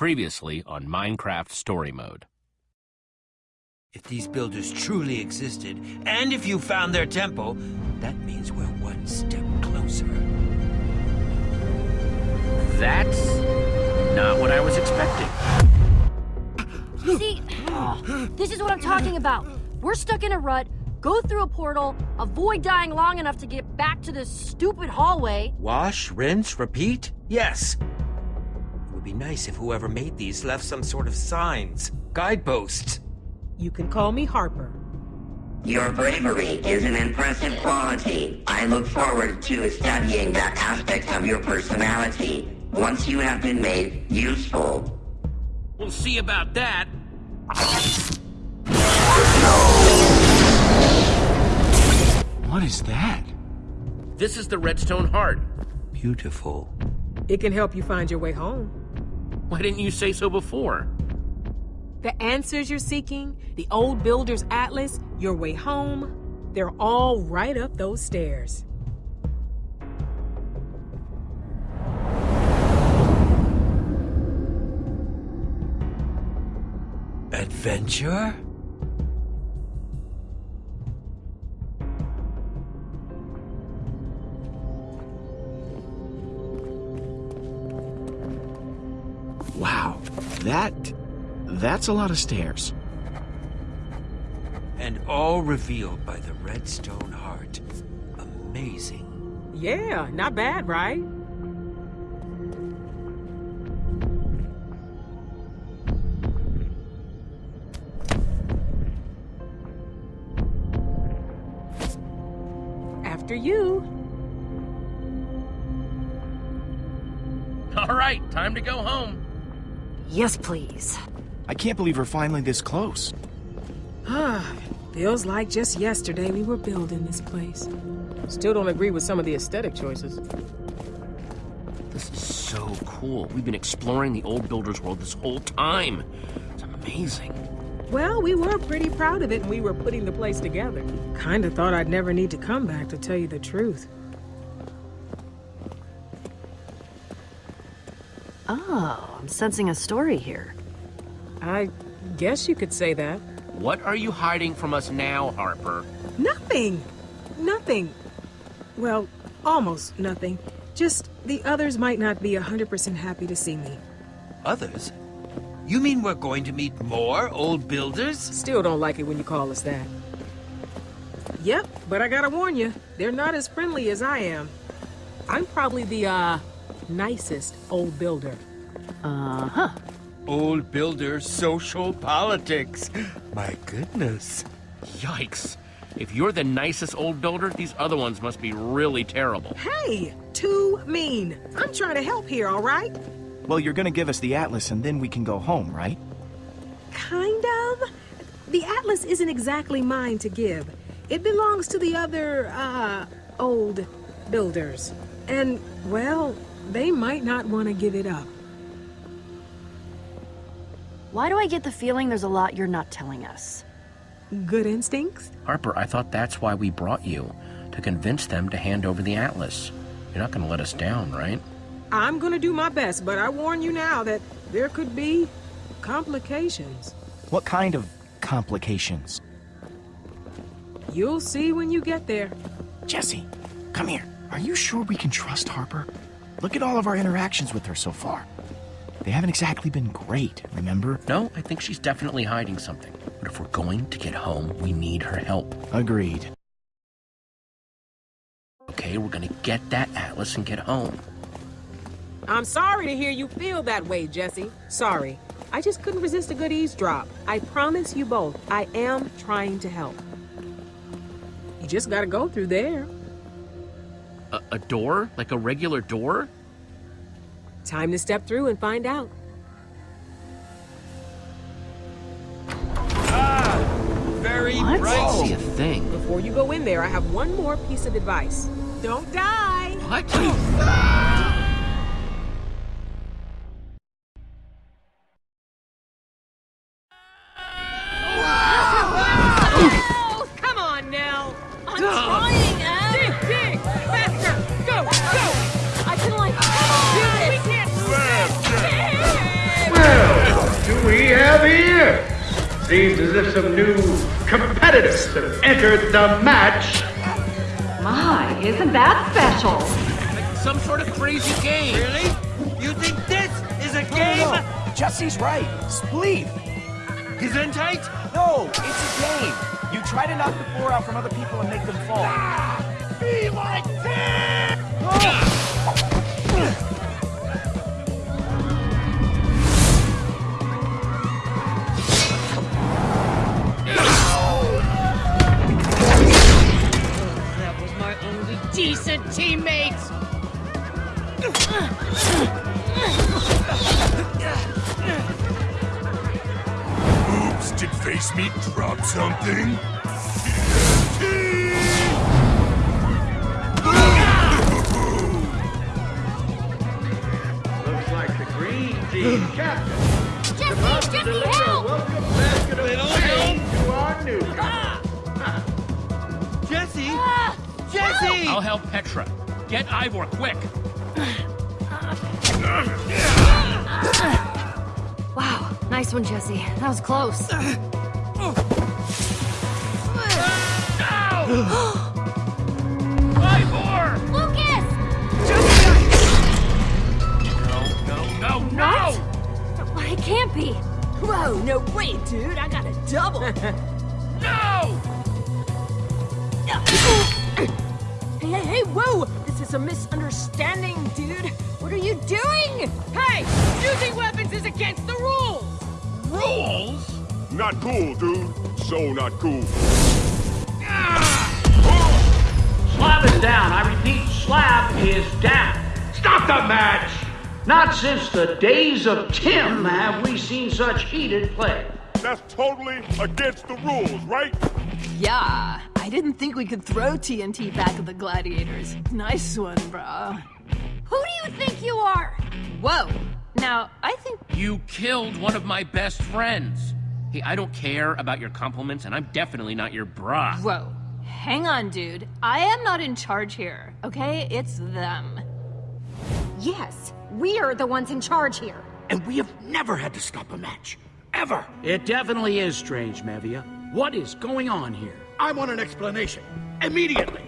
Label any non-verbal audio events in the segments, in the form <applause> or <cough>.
Previously on Minecraft Story Mode. If these builders truly existed, and if you found their temple, that means we're one step closer. That's not what I was expecting. See, this is what I'm talking about. We're stuck in a rut, go through a portal, avoid dying long enough to get back to this stupid hallway. Wash, rinse, repeat? Yes. It would be nice if whoever made these left some sort of signs, guideposts. You can call me Harper. Your bravery is an impressive quality. I look forward to studying that aspect of your personality once you have been made useful. We'll see about that. What is that? This is the Redstone Heart. Beautiful. It can help you find your way home. Why didn't you say so before? The answers you're seeking, the old builder's atlas, your way home, they're all right up those stairs. Adventure? That... that's a lot of stairs. And all revealed by the Redstone Heart. Amazing. Yeah, not bad, right? After you. All right, time to go home. Yes, please. I can't believe we're finally this close. Ah, feels like just yesterday we were building this place. Still don't agree with some of the aesthetic choices. This is so cool. We've been exploring the old builder's world this whole time. It's amazing. Well, we were pretty proud of it and we were putting the place together. Kinda thought I'd never need to come back to tell you the truth. Oh, I'm sensing a story here. I guess you could say that. What are you hiding from us now, Harper? Nothing! Nothing. Well, almost nothing. Just the others might not be 100% happy to see me. Others? You mean we're going to meet more old builders? Still don't like it when you call us that. Yep, but I gotta warn you, they're not as friendly as I am. I'm probably the, uh, nicest old builder. Uh-huh. Old builder social politics. My goodness. Yikes. If you're the nicest old builder, these other ones must be really terrible. Hey, too mean. I'm trying to help here, all right? Well, you're gonna give us the atlas and then we can go home, right? Kind of. The atlas isn't exactly mine to give. It belongs to the other, uh, old builders. And, well, they might not want to give it up. Why do I get the feeling there's a lot you're not telling us? Good instincts? Harper, I thought that's why we brought you. To convince them to hand over the Atlas. You're not going to let us down, right? I'm gonna do my best, but I warn you now that there could be complications. What kind of complications? You'll see when you get there. Jesse, come here. Are you sure we can trust Harper? Look at all of our interactions with her so far. They haven't exactly been great, remember? No, I think she's definitely hiding something. But if we're going to get home, we need her help. Agreed. Okay, we're gonna get that Atlas and get home. I'm sorry to hear you feel that way, Jesse. Sorry. I just couldn't resist a good eavesdrop. I promise you both, I am trying to help. You just gotta go through there. A, a door? Like a regular door? Time to step through and find out. Ah! Very What? I bright. see a thing. Before you go in there, I have one more piece of advice. Don't die! What? Oh, <gasps> competitors have entered the match. My, isn't that special? Like some sort of crazy game. Really? You think this is a No, game? no, no. Jesse's right. Spleef. tight No, it's a game. You try to knock the floor out from other people and make them fall. Ah, be like That decent teammates! Oops, did Face Meat drop something? Looks like the green team captain. Jesse, Jesse, help! Jesse! I'll help Petra. Get Ivor, quick. Wow, nice one, Jesse. That was close. <gasps> Ivor! Lucas! Jesse! No, no, no, no! What? It can't be. Whoa, no way, dude. I got a double. <laughs> whoa! This is a misunderstanding, dude. What are you doing? Hey, using weapons is against the rules. Rules? Not cool, dude. So not cool. Slab is down. I repeat, slab is down. Stop the match! Not since the days of Tim have we seen such heated play. That's totally against the rules, right? Yeah, I didn't think we could throw TNT back at the gladiators. Nice one, bro. Who do you think you are? Whoa. Now, I think You killed one of my best friends. Hey, I don't care about your compliments, and I'm definitely not your bra. Whoa. Hang on, dude. I am not in charge here, okay? It's them. Yes, we are the ones in charge here. And we have never had to stop a match. Ever. It definitely is strange, Mevia. What is going on here? I want an explanation. Immediately.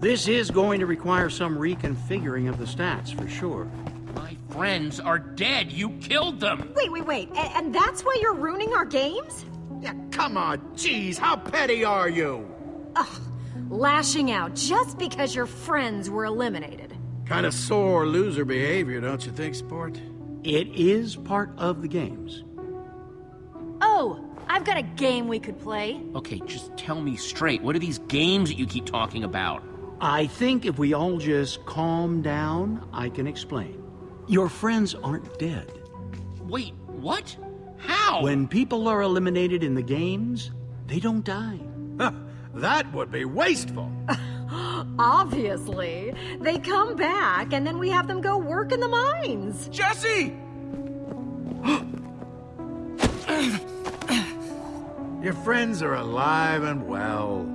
This is going to require some reconfiguring of the stats, for sure. My friends are dead. You killed them. Wait, wait, wait. A- and that's why you're ruining our games? Yeah, come on. Jeez, how petty are you? Ugh, lashing out just because your friends were eliminated. Kind of sore loser behavior, don't you think, sport? It is part of the games. Oh, I've got a game we could play. Okay, just tell me straight. What are these games that you keep talking about? I think if we all just calm down, I can explain. Your friends aren't dead. Wait, what? How? When people are eliminated in the games, they don't die. That would be wasteful. <laughs> Obviously. They come back, and then we have them go work in the mines. Jesse! <gasps> Your friends are alive and well.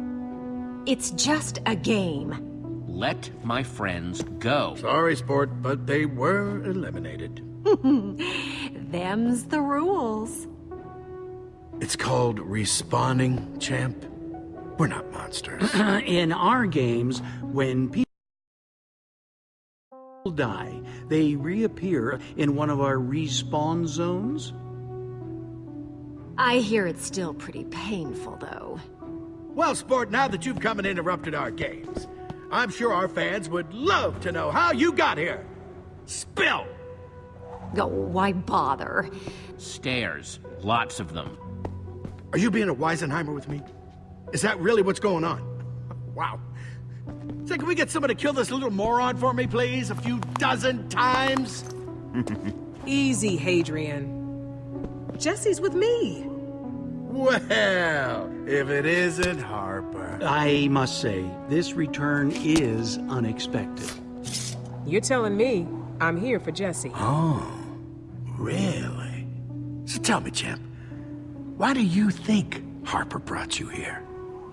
It's just a game. Let my friends go. Sorry, sport, but they were eliminated. <laughs> Them's the rules. It's called respawning, champ. We're not monsters. <clears throat> in our games, when people die, they reappear in one of our respawn zones. I hear it's still pretty painful, though. well, sport, now that you've come and interrupted our games, I'm sure our fans would love to know how you got here. Spill! Oh, why bother? Stairs. Lots of them. Are you being a Weisenheimer with me? Is that really what's going on? Wow. Say, can we get someone to kill this little moron for me, please? A few dozen times? <laughs> Easy, Hadrian. Jesse's with me. Well, if it isn't Harper. I must say, this return is unexpected. You're telling me I'm here for Jesse. Oh, really? So tell me, champ, why do you think Harper brought you here?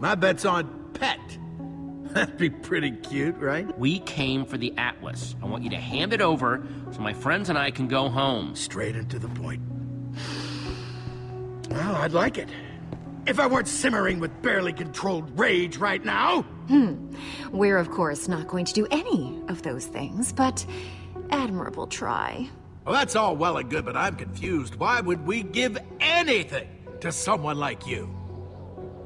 My bet's on Pet. <laughs> That'd be pretty cute, right? We came for the Atlas. I want you to hand it over so my friends and I can go home. Straight and to the point. Well, I'd like it. If I weren't simmering with barely controlled rage right now. Hmm. We're, of course, not going to do any of those things, but admirable try. Well, that's all well and good, but I'm confused. Why would we give anything to someone like you?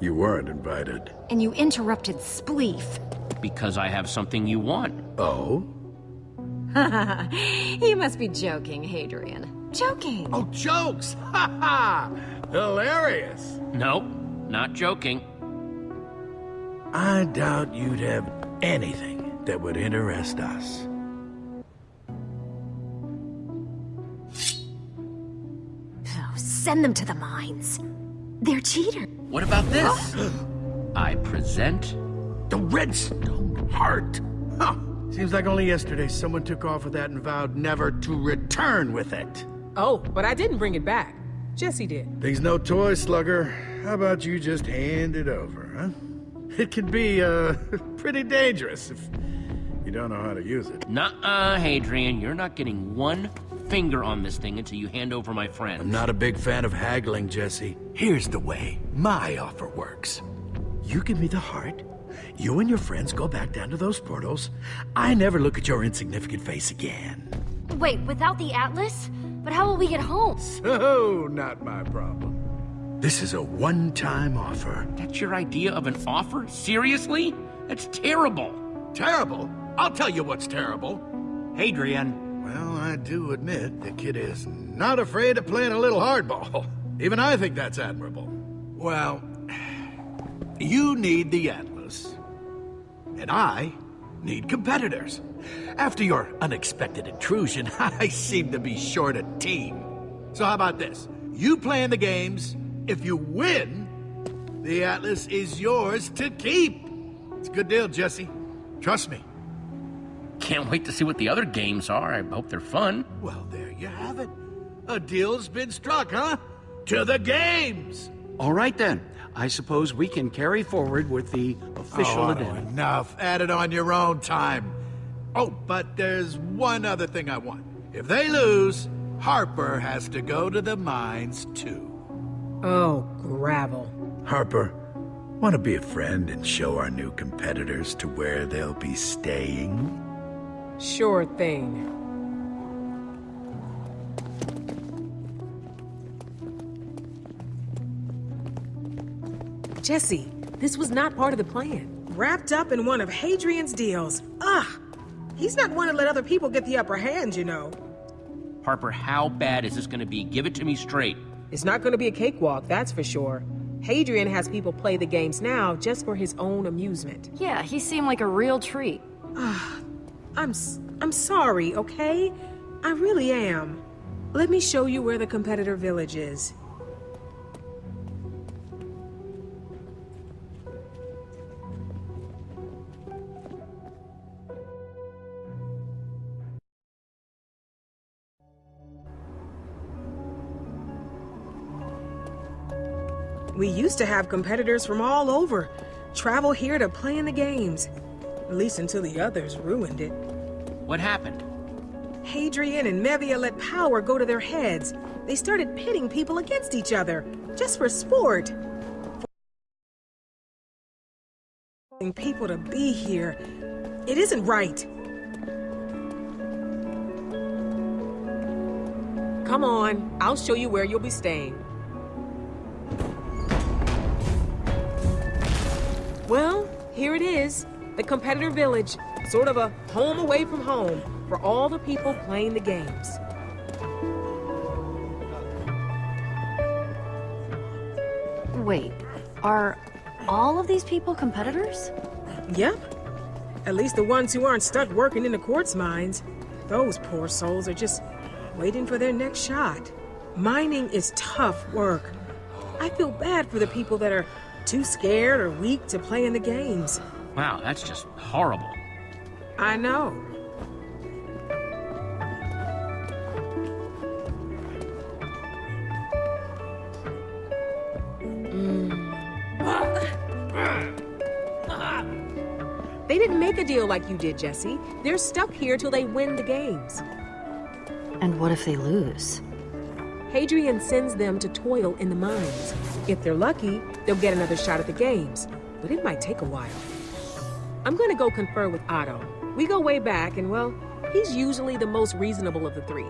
You weren't invited. And you interrupted Spleef. Because I have something you want. Oh? <laughs> you must be joking, Hadrian. Joking. Oh, jokes! <laughs> Ha ha! Hilarious. Nope, not joking. I doubt you'd have anything that would interest us. Oh, send them to the mines. They're cheaters. What about this? <gasps> I present... The Redstone Heart! Huh. Seems like only yesterday someone took off with that and vowed never to return with it. Oh, but I didn't bring it back. Jesse did. Thing's no toy, Slugger. How about you just hand it over, huh? It could be, uh, <laughs> pretty dangerous if you don't know how to use it. Nuh-uh, Hadrian. You're not getting one finger on this thing until you hand over my friend. I'm not a big fan of haggling, Jesse. Here's the way my offer works. You give me the heart, you and your friends go back down to those portals. I never look at your insignificant face again. Wait, without the Atlas? But how will we get home? So, <laughs> oh, not my problem. This is a one-time offer. That's your idea of an offer? Seriously? That's terrible. Terrible? I'll tell you what's terrible. Hadrian. Well, I do admit the kid is not afraid of playing a little hardball. Even I think that's admirable. Well, you need the Atlas. And I need competitors. After your unexpected intrusion, <laughs> I seem to be short a team. So how about this? You play in the games. If you win, the Atlas is yours to keep. It's a good deal, Jesse. Trust me. Can't wait to see what the other games are. I hope they're fun. Well, there you have it. A deal's been struck, huh? To the games! All right then. I suppose we can carry forward with the official oh, addendum. Enough. Add it on your own time. Oh, but there's one other thing I want. If they lose, Harper has to go to the mines too. Oh, gravel. Harper, want to be a friend and show our new competitors to where they'll be staying? Sure thing. Jesse, this was not part of the plan. Wrapped up in one of Hadrian's deals. Ugh! He's not one to let other people get the upper hand, you know. Harper, how bad is this going to be? Give it to me straight. It's not going to be a cakewalk, that's for sure. Hadrian has people play the games now just for his own amusement. Yeah, he seemed like a real treat. I'm I'm sorry, okay? I really am. Let me show you where the competitor village is. We used to have competitors from all over travel here to play in the games. At least until the others ruined it. What happened? Hadrian and Mevia let power go to their heads. They started pitting people against each other, just for sport. For people to be here. It isn't right. Come on, I'll show you where you'll be staying. Well, here it is. The competitor village. Sort of a home away from home for all the people playing the games. Wait, are all of these people competitors? Yep. At least the ones who aren't stuck working in the quartz mines. Those poor souls are just waiting for their next shot. Mining is tough work. I feel bad for the people that are too scared or weak to play in the games. Wow, that's just horrible. I know. They didn't make a deal like you did, Jesse. They're stuck here till they win the games. And what if they lose? Hadrian sends them to toil in the mines. If they're lucky, they'll get another shot at the games, but it might take a while. I'm gonna go confer with Otto. We go way back, and well, he's usually the most reasonable of the three.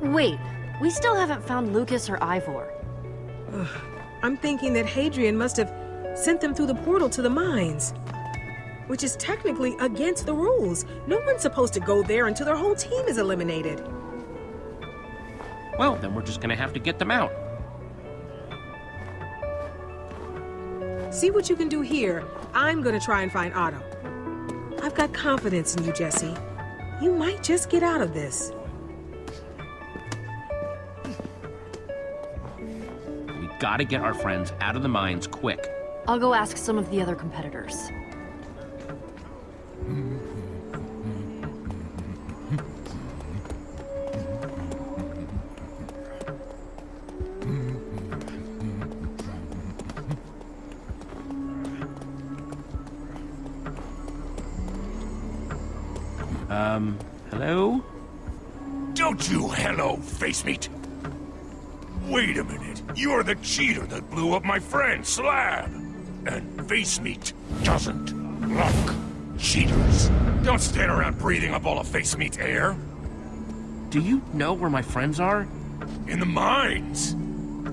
Wait, we still haven't found Lucas or Ivor. I'm thinking that Hadrian must have sent them through the portal to the mines. Which is technically against the rules. No one's supposed to go there until their whole team is eliminated. Well, then we're just gonna have to get them out. See what you can do here. I'm gonna try and find Otto. I've got confidence in you, Jesse. You might just get out of this. We gotta get our friends out of the mines quick. I'll go ask some of the other competitors. Wait a minute. You're the cheater that blew up my friend, Slab. And face meat doesn't like cheaters. Don't stand around breathing up all of face meat's air. Do you know where my friends are? In the mines.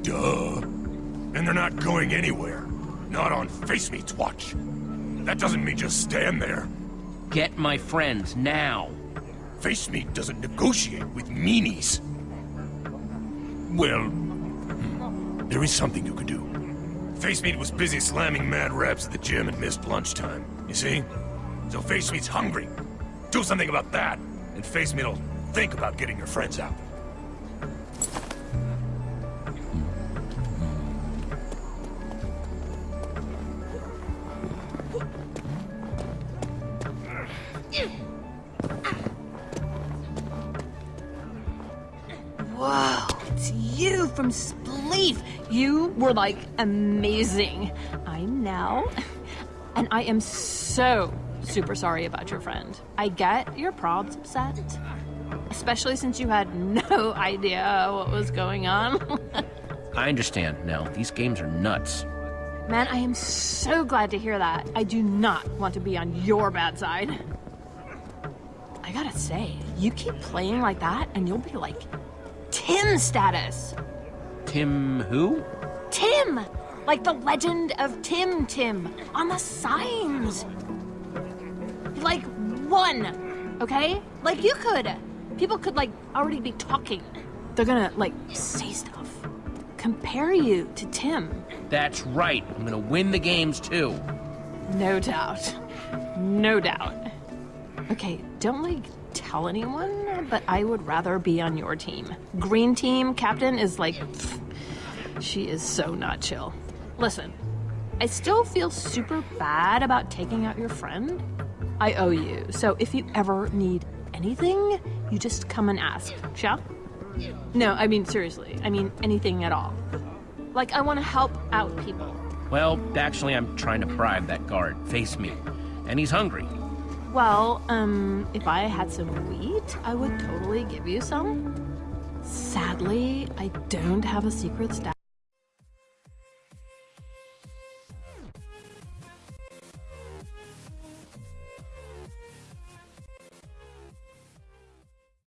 Duh. And they're not going anywhere. Not on face meat's watch. That doesn't mean just stand there. Get my friends, now. Face meat doesn't negotiate with meanies. Well, there is something you could do. Face Meat was busy slamming mad reps at the gym and missed lunchtime. You see? So Face Meat's hungry. Do something about that, and Face Meat'll think about getting your friends out. From Spleef. You were like amazing. I'm now, and I am so super sorry about your friend. I get your prob's upset, especially since you had <laughs> no idea what was going on. <laughs> I understand now. These games are nuts. Man, I am so glad to hear that. I do not want to be on your bad side. I gotta say, you keep playing like that, and you'll be like Tim status. Tim who? Tim! Like the legend of Tim Tim on the signs. Like one, okay? Like you could. People could like already be talking. They're gonna like say stuff. Compare you to Tim. That's right. I'm gonna win the games too. No doubt. No doubt. Okay, don't like tell anyone, but I would rather be on your team. Green team captain is like. pfft, she is so not chill. Listen, I still feel super bad about taking out your friend. I owe you, so if you ever need anything, you just come and ask, shall? No, I mean, seriously. I mean, anything at all. Like, I want to help out people. Well, actually, I'm trying to bribe that guard. Face me. And he's hungry. Well, um, if I had some wheat, I would totally give you some. Sadly, I don't have a secret stash.